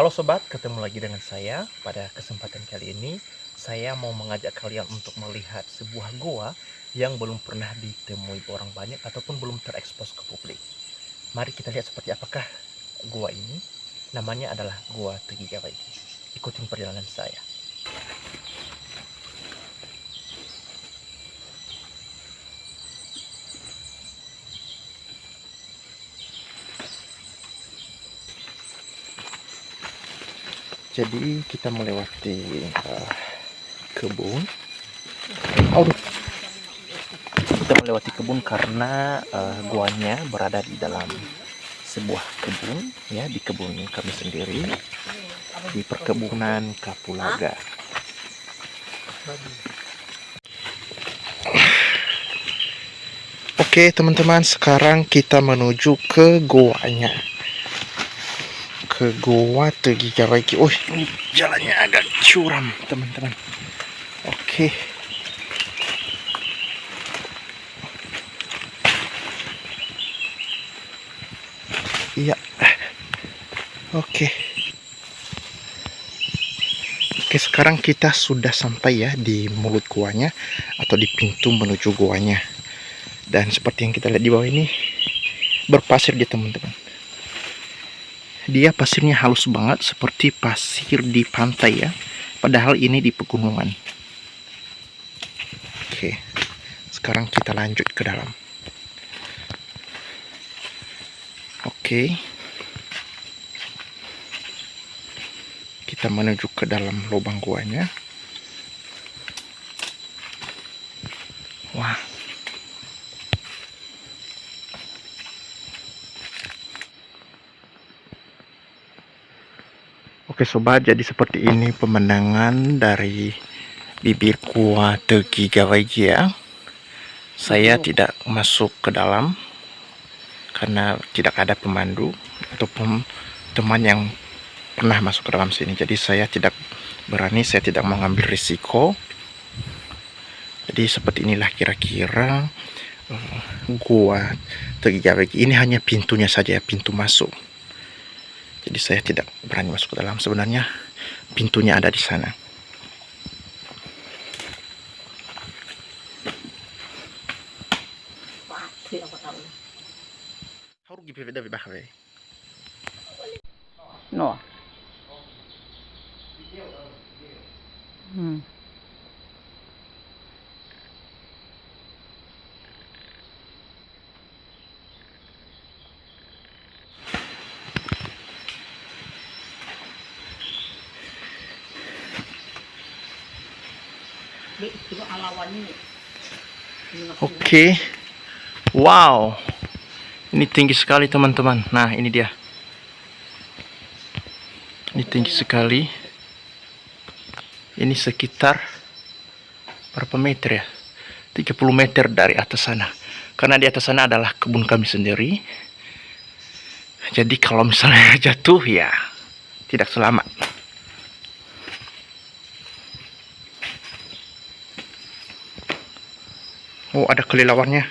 Halo sobat, ketemu lagi dengan saya. Pada kesempatan kali ini, saya mau mengajak kalian untuk melihat sebuah goa yang belum pernah ditemui orang banyak ataupun belum terekspos ke publik. Mari kita lihat seperti apakah goa ini. Namanya adalah Goa Tegigawaiki. Ikutin perjalanan saya. Jadi kita melewati uh, kebun. Aduh. Kita melewati kebun karena uh, guanya berada di dalam sebuah kebun, ya di kebun kami sendiri di perkebunan Kapulaga. Oke teman-teman, sekarang kita menuju ke goanya ke Goa Tegigawaiki. Oh, ini jalannya agak curam, teman-teman. Oke. Iya. Oke. Oke, sekarang kita sudah sampai ya di mulut guanya atau di pintu menuju guanya. Dan seperti yang kita lihat di bawah ini berpasir dia teman-teman dia pasirnya halus banget seperti pasir di pantai ya. Padahal ini di pegunungan. Oke sekarang kita lanjut ke dalam. Oke. Kita menuju ke dalam lubang guanya Oke sobat, jadi seperti ini pemandangan dari bibir kuah Tegi ya. Saya tidak masuk ke dalam karena tidak ada pemandu ataupun teman yang pernah masuk ke dalam sini. Jadi saya tidak berani, saya tidak mengambil risiko. Jadi seperti inilah kira-kira uh, gua Tegi Ini hanya pintunya saja ya, pintu masuk jadi saya tidak berani masuk ke dalam sebenarnya pintunya ada di sana. Hmm. Oke. Okay. Wow. Ini tinggi sekali teman-teman. Nah, ini dia. Ini tinggi sekali. Ini sekitar berapa meter ya? 30 meter dari atas sana. Karena di atas sana adalah kebun kami sendiri. Jadi kalau misalnya jatuh ya tidak selamat. Oh, ada kelelawarnya.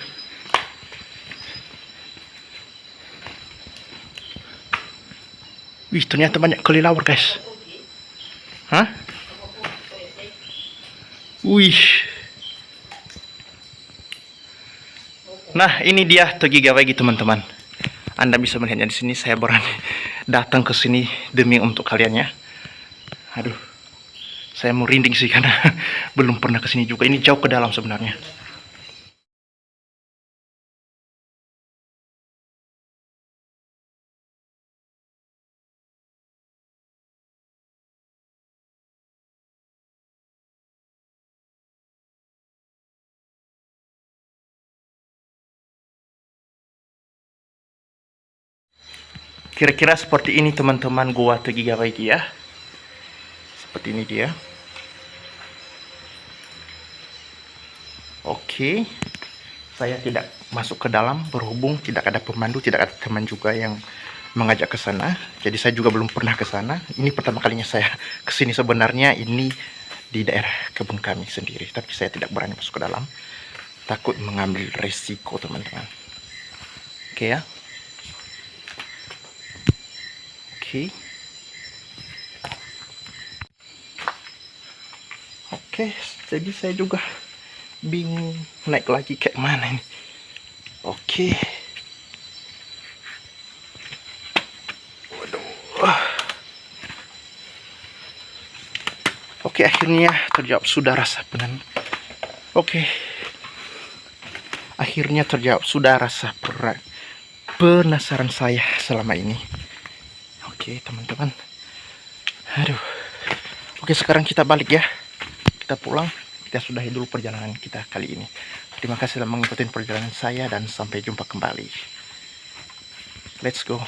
Wih, ternyata banyak kelelawar, guys. Hah? Wih. Nah, ini dia Togi Gawagi, teman-teman. Anda bisa melihatnya di sini. Saya berani datang ke sini demi untuk kalian ya. Aduh. Saya merinding sih karena belum pernah ke sini juga. Ini jauh ke dalam sebenarnya. Kira-kira seperti ini teman-teman gua Tegigawaiki ya. Seperti ini dia. Oke. Saya tidak masuk ke dalam berhubung tidak ada pemandu, tidak ada teman juga yang mengajak ke sana. Jadi saya juga belum pernah ke sana. Ini pertama kalinya saya ke sini sebenarnya ini di daerah kebun kami sendiri, tapi saya tidak berani masuk ke dalam. Takut mengambil resiko, teman-teman. Oke ya. Oke, oke jadi saya juga bingung naik lagi kayak mana ini. Oke waduh. Oke akhirnya terjawab sudah rasa penan oke akhirnya terjawab sudah rasa penasaran saya selama ini. Oke, teman-teman. Aduh. Oke, sekarang kita balik ya. Kita pulang. Kita sudahi dulu perjalanan kita kali ini. Terima kasih telah mengikuti perjalanan saya dan sampai jumpa kembali. Let's go.